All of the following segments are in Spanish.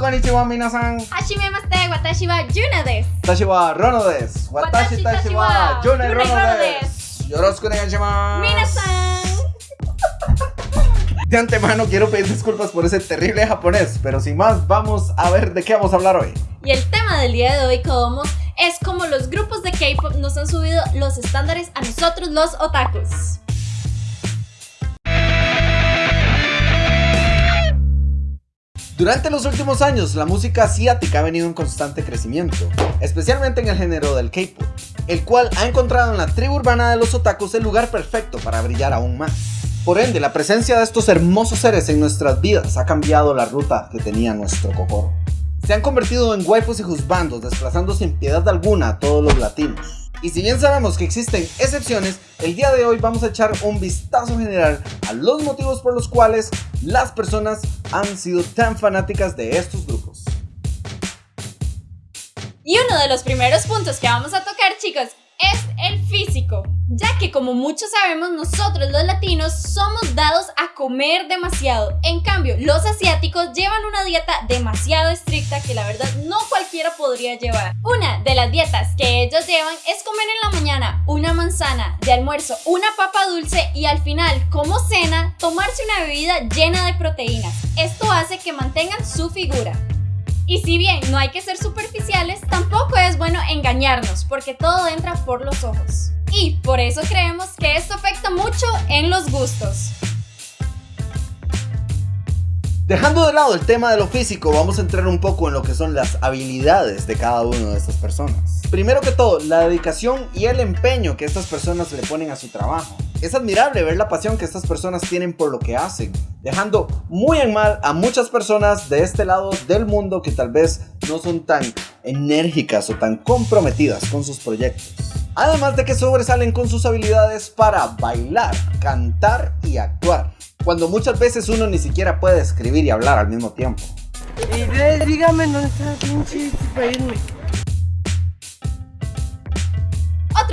Konnichiwa minasan. Hashimemashite, watashi wa Yuna desu. Watashi wa Rono desu. Watashi tashi wa Yuna Rono desu. Yoroshiku onegaishimasu. Minasan. De antemano quiero pedir disculpas por ese terrible japonés, pero sin más, vamos a ver de qué vamos a hablar hoy. Y el tema del día de hoy, Kodomo, es como los grupos de K-pop nos han subido los estándares a nosotros los otakus. Durante los últimos años, la música asiática ha venido en constante crecimiento, especialmente en el género del K-pop, el cual ha encontrado en la tribu urbana de los otakus el lugar perfecto para brillar aún más. Por ende, la presencia de estos hermosos seres en nuestras vidas ha cambiado la ruta que tenía nuestro kokoro. Se han convertido en waifus y juzbandos, desplazando sin piedad alguna a todos los latinos. Y si bien sabemos que existen excepciones, el día de hoy vamos a echar un vistazo general a los motivos por los cuales las personas han sido tan fanáticas de estos grupos. Y uno de los primeros puntos que vamos a tocar, chicos, es físico, ya que como muchos sabemos nosotros los latinos somos dados a comer demasiado, en cambio los asiáticos llevan una dieta demasiado estricta que la verdad no cualquiera podría llevar. Una de las dietas que ellos llevan es comer en la mañana una manzana, de almuerzo una papa dulce y al final como cena tomarse una bebida llena de proteínas. Esto hace que mantengan su figura. Y si bien no hay que ser superficiales, tampoco es bueno engañarnos, porque todo entra por los ojos. Y por eso creemos que esto afecta mucho en los gustos. Dejando de lado el tema de lo físico, vamos a entrar un poco en lo que son las habilidades de cada una de estas personas. Primero que todo, la dedicación y el empeño que estas personas le ponen a su trabajo. Es admirable ver la pasión que estas personas tienen por lo que hacen, dejando muy en mal a muchas personas de este lado del mundo que tal vez no son tan enérgicas o tan comprometidas con sus proyectos. Además de que sobresalen con sus habilidades para bailar, cantar y actuar cuando muchas veces uno ni siquiera puede escribir y hablar al mismo tiempo. Y dígame dónde está pinche para.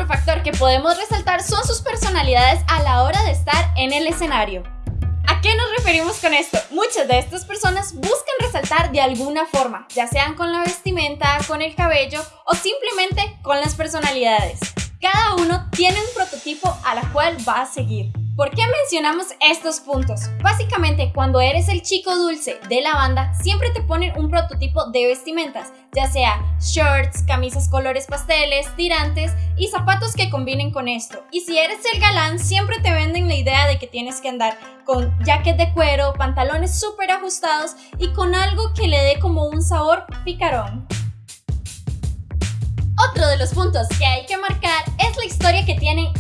Factor que podemos resaltar son sus personalidades a la hora de estar en el escenario. ¿A qué nos referimos con esto? Muchas de estas personas buscan resaltar de alguna forma, ya sean con la vestimenta, con el cabello o simplemente con las personalidades. Cada uno tiene un prototipo a la cual va a seguir. ¿Por qué mencionamos estos puntos? Básicamente, cuando eres el chico dulce de la banda, siempre te ponen un prototipo de vestimentas, ya sea shirts, camisas colores pasteles, tirantes y zapatos que combinen con esto. Y si eres el galán, siempre te venden la idea de que tienes que andar con jacket de cuero, pantalones súper ajustados y con algo que le dé como un sabor picarón. Otro de los puntos que hay que marcar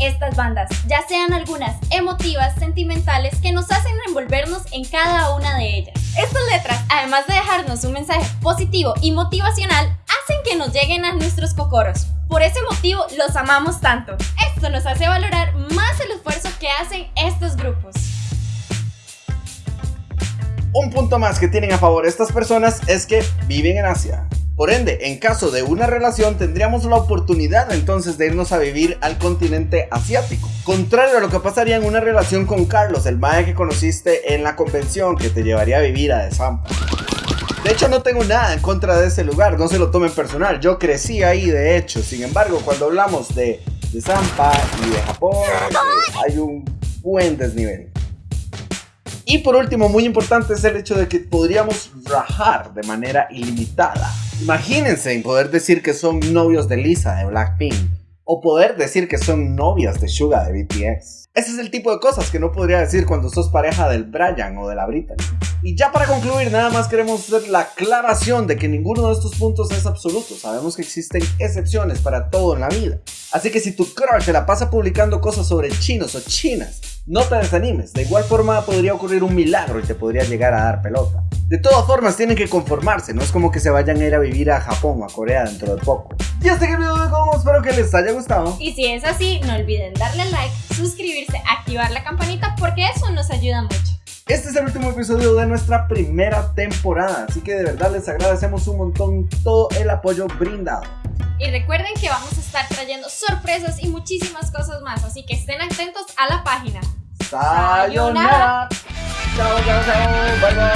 estas bandas, ya sean algunas emotivas, sentimentales, que nos hacen envolvernos en cada una de ellas. Estas letras, además de dejarnos un mensaje positivo y motivacional, hacen que nos lleguen a nuestros cocoros. Por ese motivo los amamos tanto. Esto nos hace valorar más el esfuerzo que hacen estos grupos. Un punto más que tienen a favor estas personas es que viven en Asia. Por ende, en caso de una relación tendríamos la oportunidad entonces de irnos a vivir al continente asiático. Contrario a lo que pasaría en una relación con Carlos, el mae que conociste en la convención que te llevaría a vivir a Desampa. De hecho no tengo nada en contra de ese lugar, no se lo tomen personal, yo crecí ahí de hecho, sin embargo cuando hablamos de Desampa y de Japón hay un buen desnivel. Y por último, muy importante es el hecho de que podríamos rajar de manera ilimitada. Imagínense en poder decir que son novios de Lisa de Blackpink o poder decir que son novias de Suga de BTS. Ese es el tipo de cosas que no podría decir cuando sos pareja del Brian o de la Britney. Y ya para concluir, nada más queremos hacer la aclaración de que ninguno de estos puntos es absoluto. Sabemos que existen excepciones para todo en la vida. Así que si tu crush se la pasa publicando cosas sobre chinos o chinas, no te desanimes, de igual forma podría ocurrir un milagro y te podría llegar a dar pelota. De todas formas tienen que conformarse, no es como que se vayan a ir a vivir a Japón o a Corea dentro de poco. Y hasta aquí el video de cómo, espero que les haya gustado. Y si es así, no olviden darle like, suscribirse, activar la campanita porque eso nos ayuda mucho. Este es el último episodio de nuestra primera temporada, así que de verdad les agradecemos un montón todo el apoyo brindado. Y recuerden que vamos a estar trayendo sorpresas y muchísimas cosas más, así que estén atentos a la página. Sayonara. chào chào chào bye bye